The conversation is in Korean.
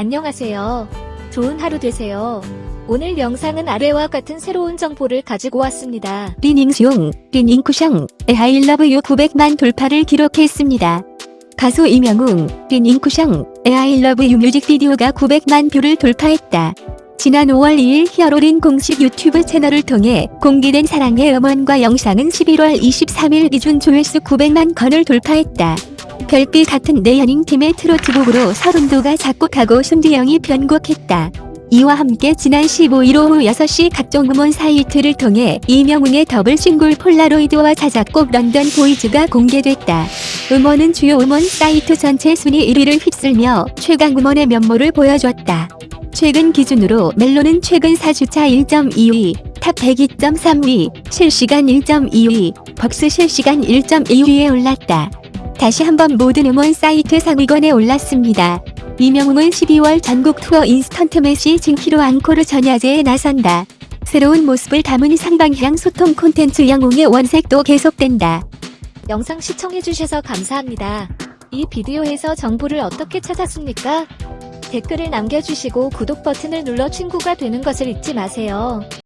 안녕하세요. 좋은 하루 되세요. 오늘 영상은 아래와 같은 새로운 정보를 가지고 왔습니다. 리닝숑, 리닝쿠샹, 에하일러브유 900만 돌파를 기록했습니다. 가수 이명웅, 리닝쿠샹, 에하일러브유 뮤직비디오가 900만 뷰를 돌파했다. 지난 5월 2일 히어로린 공식 유튜브 채널을 통해 공개된 사랑의 음원과 영상은 11월 23일 기준 조회수 900만 건을 돌파했다. 별빛 같은 내 연인 팀의 트로트 곡으로 설운도가 작곡하고 손지영이 편곡했다. 이와 함께 지난 15일 오후 6시 각종 음원 사이트를 통해 임영웅의 더블 싱글 폴라로이드와 자작곡 런던 보이즈가 공개됐다. 음원은 주요 음원 사이트 전체 순위 1위를 휩쓸며 최강 음원의 면모를 보여줬다. 최근 기준으로 멜론은 최근 4주차 1.2위, 탑 102.3위, 실시간 1.2위, 벅스 실시간 1.2위에 올랐다. 다시 한번 모든 음원 사이트 상위권에 올랐습니다. 임영웅은 12월 전국 투어 instant messaging hero 앙코르 전야제에 나선다. 새로운 모습을 담은 쌍방향 소통 콘텐츠 영웅의 원색도 계속된다. 영상 시청해주셔서 감사합니다. 이 비디오에서 정보를 어떻게 찾았습니까? 댓글을 남겨주시고 구독 버튼을 눌러 친구가 되는 것을 잊지 마세요.